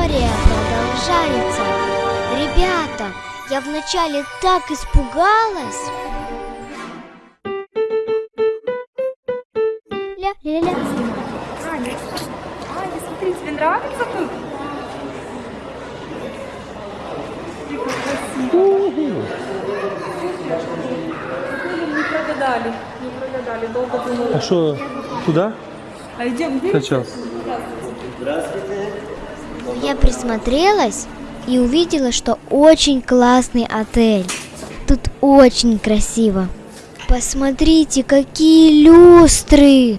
История продолжается. Ребята, я вначале так испугалась. Ля-ля-ля. Аня, Аня, смотри, тебе нравится тут? Красиво. Не прогадали, не прогадали, долго думали. А что, туда А идем сейчас? Я присмотрелась и увидела, что очень классный отель. Тут очень красиво. Посмотрите, какие люстры!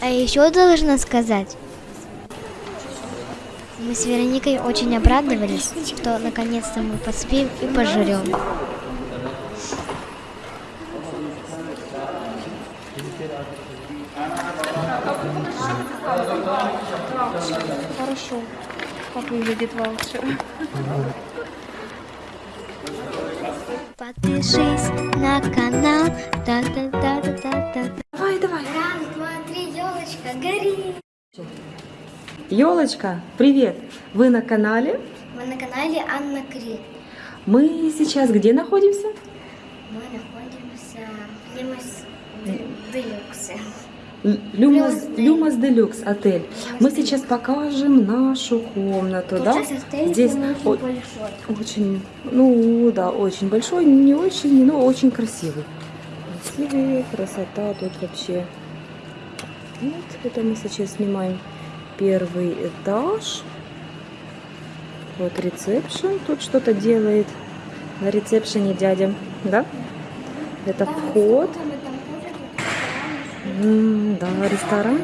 А еще должна сказать, мы с Вероникой очень обрадовались, что наконец-то мы поспим и пожрем. Хорошо. Как выглядит ваучер? Подпишись на канал. Та-та-та-та-та-та. Давай, давай. Раз, два, три, елочка, гори! Елочка, привет! Вы на канале? Мы на канале Анна Кри. Мы сейчас где находимся? Мы находимся в Лимас Делюксе. Люмас, Люмас Делюкс отель. Мы сейчас покажем нашу комнату, да? Сейчас отель Здесь очень очень, ну да, очень большой, не очень, но очень красивый. Красивый, красота тут вообще. Вот это мы сейчас снимаем первый этаж. Вот ресепшн, тут что-то делает на ресепшене дядя, да? Это вход. Там и там тоже М, да, ресторан.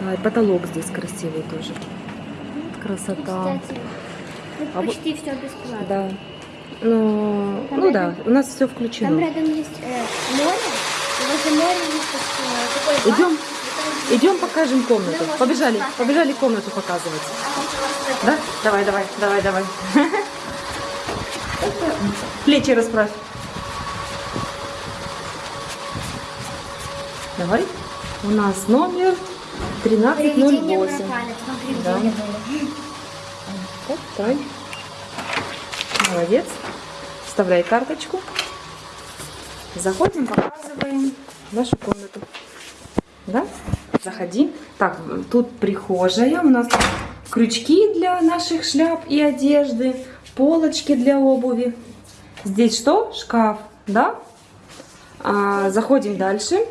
Да, и потолок здесь красивый тоже. Вот красота. Кстати, А вот- почти все бесплатно. Да. Ну, Там ну да, рядом- у нас все Там включено. рядом есть э, море, возле моря есть э, такой бар, Идем, там идем покажем комнату. Да, Побежали, побежали комнату показывать. просто- Да? Давай, давай, давай, давай. Плечи расправь. Давай. У нас номер Привидения 1308. пропали, там привидения Да. Вот, давай. Молодец. Вставляй карточку. Заходим, показываем нашу комнату. Да? Заходи. Так, тут прихожая. У нас крючки для наших шляп и одежды. Полочки для обуви. Здесь что? Шкаф. Да? А, заходим дальше.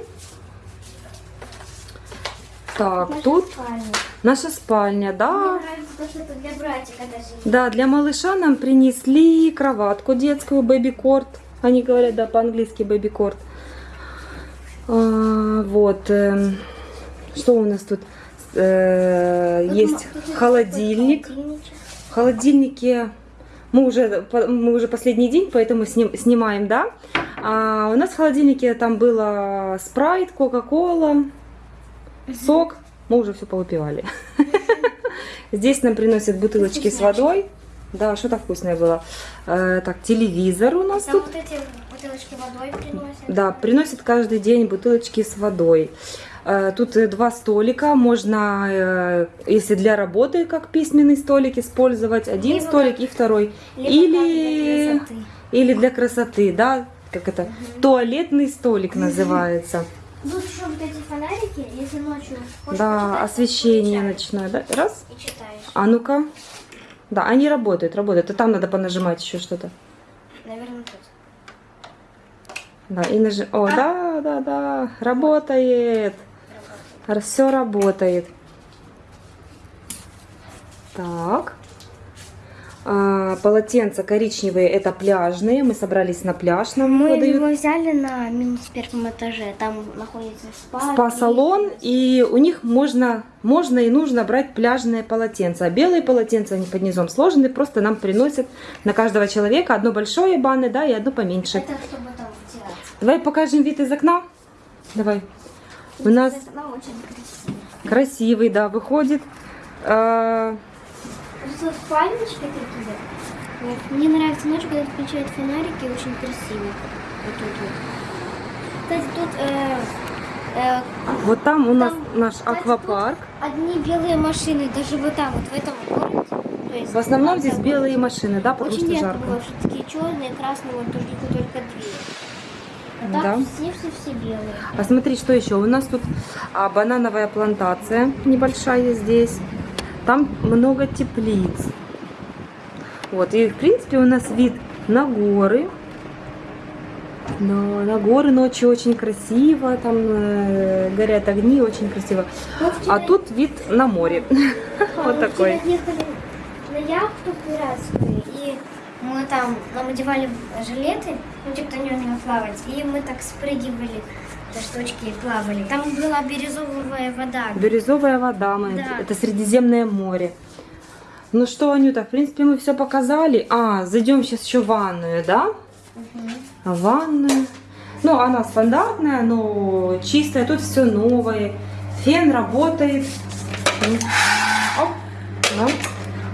Так, Наша тут спальня. наша спальня, да. Мне нравится то, что это для братика даже. Да, для малыша нам принесли кроватку детскую, бэби-корт. Они говорят, да, по-английски бэби-корт. А, вот. эм, что у нас тут? Э, есть холодильник. В холодильнике мы уже, мы уже последний день, поэтому сним- снимаем, да. А у нас в холодильнике там было спрайт, кока-кола, сок. Мы уже все повыпивали. Здесь нам приносят бутылочки с водой. Да, что-то вкусное было. Э, так, телевизор у нас Там тут. вот эти бутылочки водой приносят. Да, приносят каждый день бутылочки с водой. Э, Тут э, два столика, можно, э, если для работы, как письменный столик, использовать один Либо столик и второй. Либо Или, для или для красоты, да, как это, туалетный столик называется. Тут еще вот эти фонарики, если ночью хочешь Да, почитать, освещение ночное, да, раз. И читаешь. А ну-ка. Да, они работают, работают. И там надо понажимать еще что-то. Наверное, тут. Да, и нажи... О, да, да, да, работает. Все работает. Так. А, полотенца коричневые, это пляжные. Мы собрались на пляж, нам Мы выдают. его взяли на минус первом этаже. Там находится спа. спа-салон, и у них можно, можно и нужно брать пляжные полотенца. А белые полотенца, они под низом сложены, просто нам приносят на каждого человека одно большое банны, да, и одно поменьше. Это чтобы там втираться. Давай покажем вид из окна. Давай. У нас красивая. красивый, да, выходит. Спальнички такие. Вот. Мне нравится ночью, когда включают фонарики, очень красиво. Вот тут вот. Кстати, тут э, э, Вот там у нас Там, наш кстати, аквапарк. одни белые машины, даже вот там, вот в этом городе. Есть, В основном здесь белые машины, да, потому Очень что редко жарко. было, что такие черные, красные, вот только, только две. А Да. все, все, все белые. А смотри, что еще? У нас тут а, банановая плантация небольшая здесь. Там много теплиц. Вот, и в принципе у нас вид на горы. Но на горы ночью очень красиво, там э, горят огни, очень красиво. А тут вид на море. Вот мы такой. на яхту пиратскую, и мы там, нам одевали жилеты, ну типа на нем плавать, и мы так спрыгивали до штучки плавали. Там была бирюзовая вода. Бирюзовая вода, мы, Да. это Средиземное море. Ну что, Анюта, в принципе, мы все показали. А, зайдем сейчас еще в ванную, да? Мгм. Ванную. Ну, она стандартная, но чистая. Тут все новое. Фен работает. Оп, да.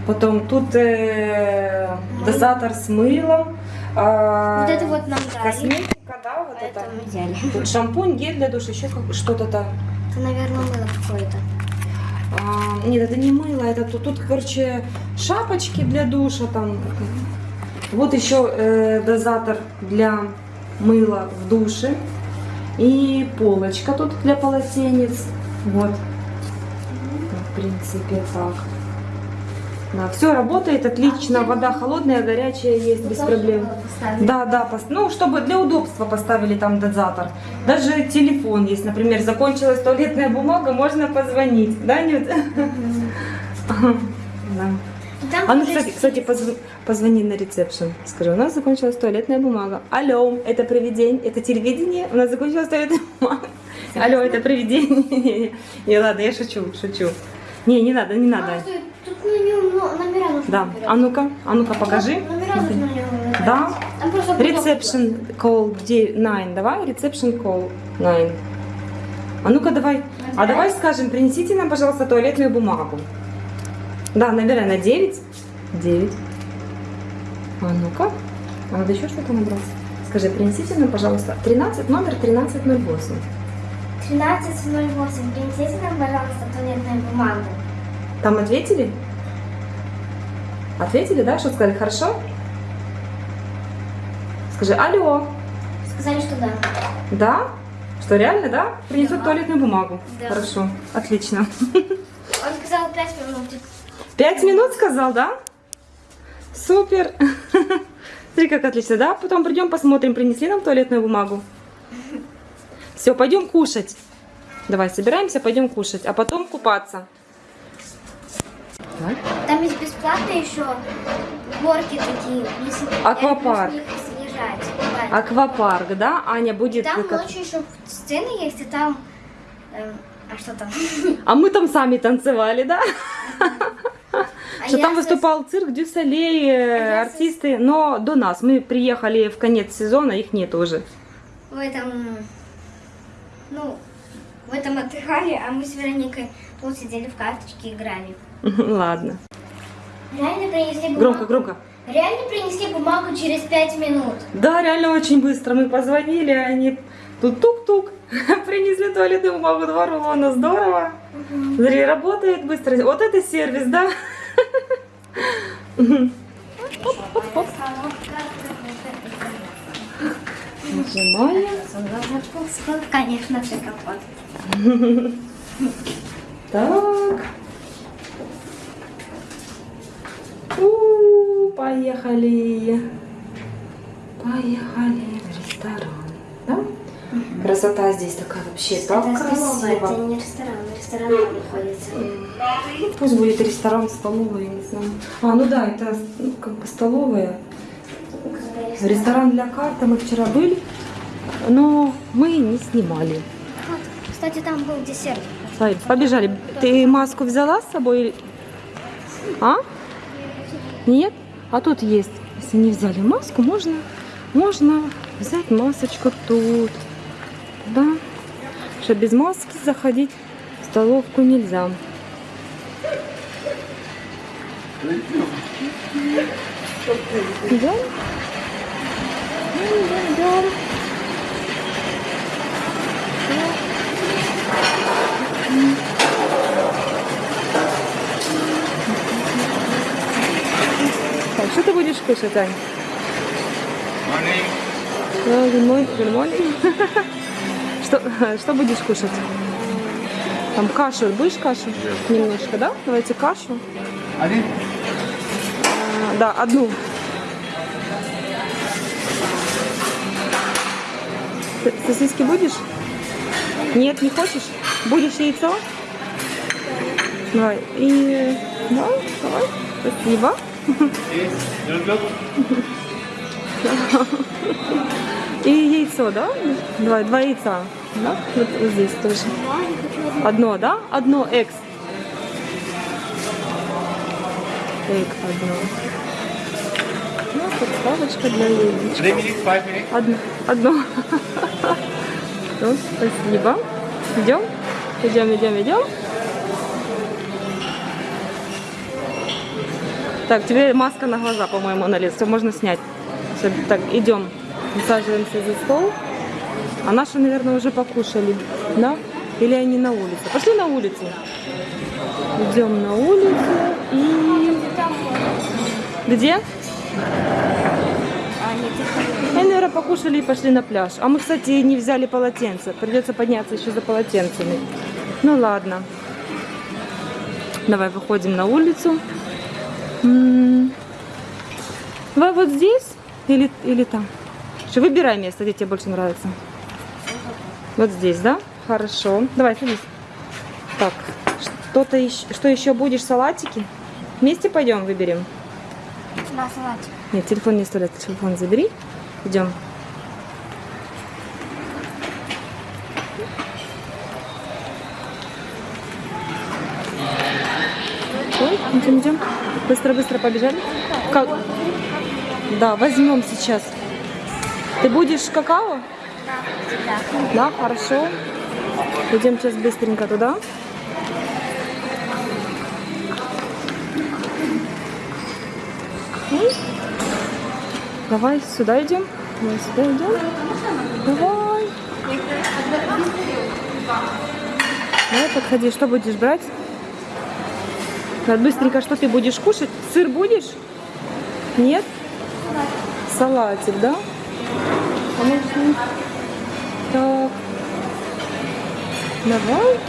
Потом тут э, дозатор с мылом. а, Вот это вот нам дали. Косметика, Это это. мы взяли. Тут шампунь, гель для душа, еще что-то там. Это, наверное, мыло какое-то. А, нет, это не мыло, это тут, тут, короче, шапочки для душа там. Вот еще э, дозатор для мыла в душе. И полочка тут для полотенец. Вот. В принципе, так. Да, все работает отлично. Вода холодная, горячая есть без проблем. Да, да, ну, чтобы для удобства поставили там дозатор. Даже телефон есть, например, закончилась туалетная бумага, можно позвонить, да, Нют? Да. Там А ну, кстати, кстати позв- позвони на ресепшн. Скажи, у нас закончилась туалетная бумага. Алло, это привидение, это телевидение, у нас закончилась туалетная бумага. Алло, это привидение. Не, ладно, я шучу, шучу. Не, не надо, не надо. Тут на нем но- номера нужно Да, набирать. а ну-ка, а ну-ка покажи. Номера нужно на нем набирать. Да. Там просто. Reception call 9, давай, reception call 9. А ну-ка давай, а давай скажем, принесите нам, пожалуйста, туалетную бумагу. Да, набирай на 9. 9. А ну-ка, а надо еще что-то набрать. Скажи, принесите нам, пожалуйста, 13, номер 1308. 13.08. Принесите нам, пожалуйста, туалетную бумагу. Там ответили? Ответили, да? Что сказали? Хорошо? Скажи, алло. Сказали, что да. Да? Что, реально, да? Принесут Да. туалетную бумагу. Да. Хорошо, отлично. Он сказал 5 минут. Пять минут сказал, да? Супер. Смотри, как отлично, да? Потом придем, посмотрим, принесли нам туалетную бумагу. Все, пойдем кушать. Давай, собираемся, пойдем кушать, а потом купаться. Так. Там есть бесплатно еще горки такие. Если Аквапарк. съезжать. Аквапарк, да? Аня будет... Там как- ночью еще сцены есть, и там... эм, а что там? А мы там сами танцевали, да? А Что там выступал цирк Дюсалей, э, со- артисты, но до нас. Мы приехали в конец сезона, их нет уже. В этом... Ну, в этом отдыхали, а мы с Вероникой тут сидели в карточки и играли. Ладно. Реально принесли бумагу. Громко, громко. Реально принесли бумагу через пять минут. Да, реально очень быстро. Мы позвонили, они тут тук-тук. Принесли туалетную бумагу, два рулона. Здорово. Смотри, работает быстро. Вот это сервис, да? Нажимаем. Конечно, все. Так. У, поехали. Поехали в ресторан. Да? Красота здесь такая вообще так это столовая, это красиво. не ресторан. Ресторан там находится. Пусть будет ресторан, столовая, не знаю. А, ну да, это ну, как бы столовая. Ресторан для карта мы вчера были, но мы не снимали. Вот, Кстати, там был десерт. Побежали. Ты маску взяла с собой? А? нет. А тут есть, если не взяли маску, можно, можно взять масочку тут. Да, что без маски заходить в столовку нельзя. Идем? Идем, идем. Mm-hmm. Кушать, Ань? Morning. Да, good morning, good morning. Что, что будешь кушать? Там кашу. Будешь кашу? Немножко, да? Давайте кашу. Один. А, Да, одну. Ты Сосиски будешь? Нет, не хочешь? Будешь яйцо? Давай. И... Да, давай. Спасибо. И яйцо, да? Давай, два яйца. Да? Вот, вот здесь тоже. Одно, да? Одно экс. Эк, одно. Ну, подставочка для яичка. Одно. Одно. Ну, спасибо. Идем? Идем, идем, идем. Так, тебе маска на глаза, по-моему, на лицо. Можно снять. Так, идем. Усаживаемся за стол. А наши, наверное, уже покушали. Да? Или они на улице? Пошли на улицу. Идем на улицу и... Где? Они, наверное, покушали и пошли на пляж. А мы, кстати, не взяли полотенце. Придется подняться еще за полотенцами. Ну ладно. Давай выходим на улицу. Давай вот здесь или, или там. Что, выбирай место, где тебе больше нравится. Вот здесь, да? Хорошо. Давай, садись. Так, что-то еще, что еще будешь? Салатики? Вместе пойдем выберем. Да, салатик. Нет, телефон не оставляй, телефон забери. Идем. Ой, идем, идем. Быстро, быстро побежали. Как? Да, возьмем сейчас. Ты будешь какао? Да. Да, хорошо. Идем сейчас быстренько туда. М? Давай сюда идем. Давай сюда идем. Давай. Давай, подходи. Что будешь брать? Так, быстренько, что ты будешь кушать? Сыр будешь? Нет? Салатик, да? Так. Давай.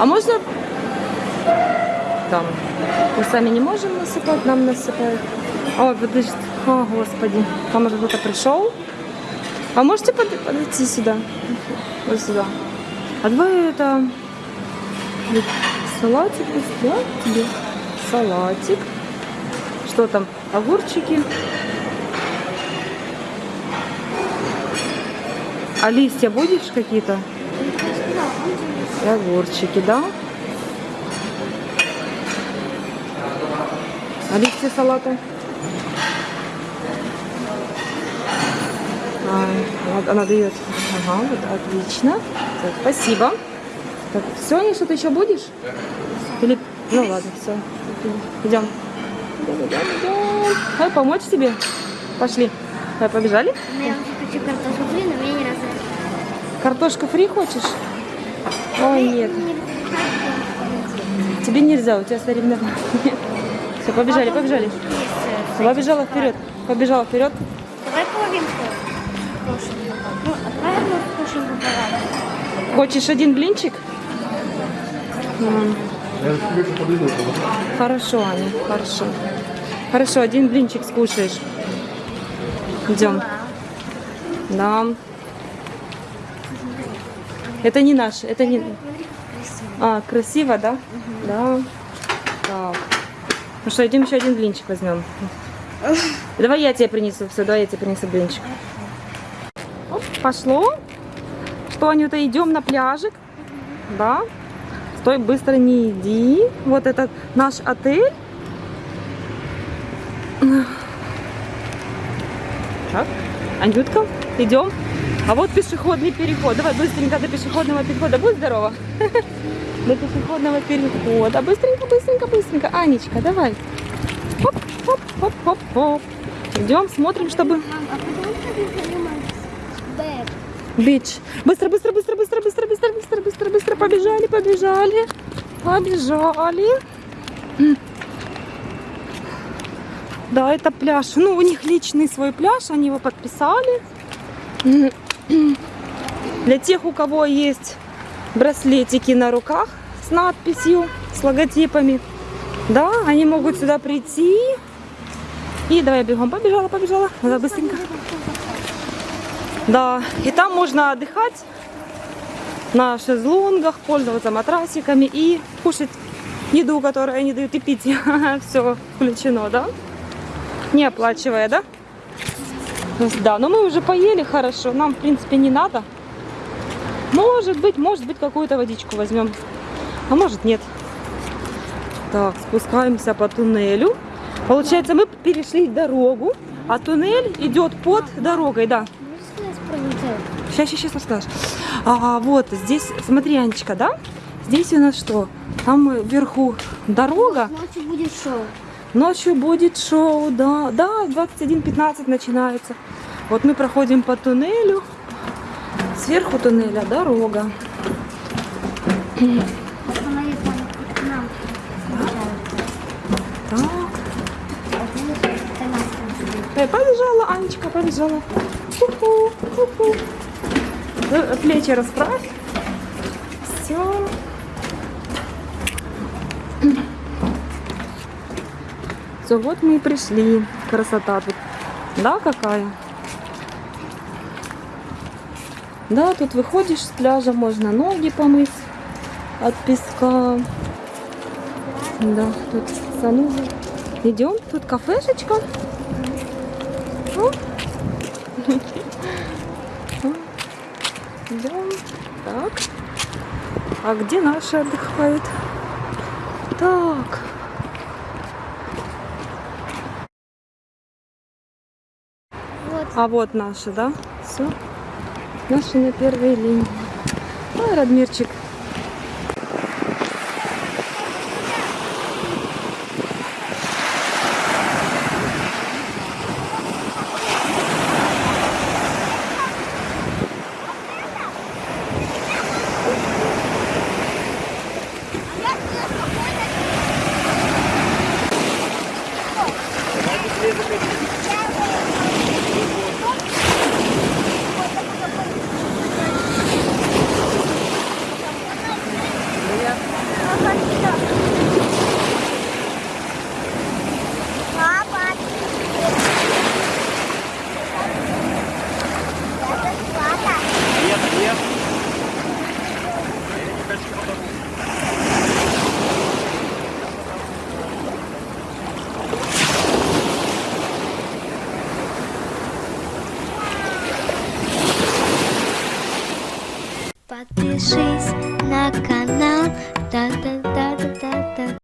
А можно там? Мы сами не можем насыпать, нам насыпают. Ой, подожди. О, господи. Там уже кто-то пришел. А можете под- подойти сюда? Вот сюда. А давай это... Салатик, да? Тебе салатик. Что там? Огурчики. А листья будешь какие-то? И огурчики, да? А листья салата? А, она дает. Ага, вот отлично. Так, спасибо. Так, все, что-то еще будешь? Или... Ну ладно, все. Идем. Идем, идем, идем. Давай помочь тебе. Пошли. Давай, побежали. Но я хочу картошку фри, но мне не разрешают. Картошку фри хочешь? Ой, нет. Тебе нельзя, у тебя соревнования. Все, побежали, побежали. Э, Побежала вперед. Побежала вперед. Хочешь один блинчик? Хорошо, Аня, хорошо. Хорошо, один блинчик скушаешь. Идем. Да. Это не наш, это не... А, красиво, да? Да. Так. Ну что, идем еще один блинчик возьмем. Давай я тебе принесу. Все, давай я тебе принесу блинчик. Пошло. Что, Анюта, идем на пляжик? Да. Стой, быстро не иди. Вот это наш отель. Так, Анютка, идем. А вот пешеходный переход. Давай быстренько до пешеходного перехода. Будь здорова. До пешеходного перехода. Быстренько, быстренько, быстренько. Анечка, давай. Хоп, хоп, хоп, хоп, хоп. Идем, смотрим, чтобы... Мам, а потому что ты занимаешься? Бэк. Бич. Быстро, быстро, быстро, быстро, быстро, быстро, быстро, быстро, быстро. Побежали, побежали. Побежали. Да, это пляж. Ну, у них личный свой пляж, они его подписали. Для тех, у кого есть браслетики на руках с надписью, с логотипами, да, они могут сюда прийти. И давай бегом. Побежала, побежала. Надо быстренько. Да, и там можно отдыхать на шезлонгах, пользоваться матрасиками и кушать еду, которую они дают, и пить. Все включено, да? Не оплачивая, да? Да, но мы уже поели хорошо, нам, в принципе, не надо. Может быть, может быть, какую-то водичку возьмем, а может нет. Так, спускаемся по туннелю. Получается, мы перешли дорогу, а туннель идет под дорогой, да. Можешь сказать про неделю? Сейчас, сейчас, сейчас расскажешь. А, вот здесь, смотри, Анечка, да? Здесь у нас что? Там вверху дорога, Ночью будет шоу. ночью будет шоу, да, да, 21.15 начинается. Вот мы проходим по туннелю, сверху туннеля дорога. Так, Э, побежала, Анечка, побежала. Плечи расправь. Все. Все, вот мы и пришли. Красота тут. Да, какая? Да, тут выходишь с пляжа, можно ноги помыть от песка. Да, тут санузел. Идем, тут кафешечка. О. Идем. Так. А где наши отдыхают? Так. Вот. А вот наши, да? Все. Наши на первой линии. Ой, Радмирчик.